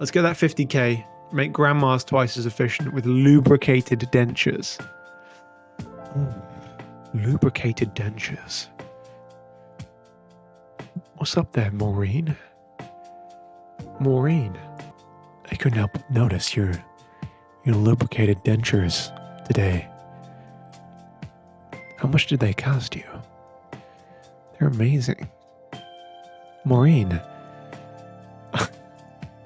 Let's get that 50k. Make grandmas twice as efficient with lubricated dentures. Ooh, lubricated dentures. What's up there, Maureen? Maureen. I couldn't help but notice your your lubricated dentures today. How much did they cost you? They're amazing. Maureen,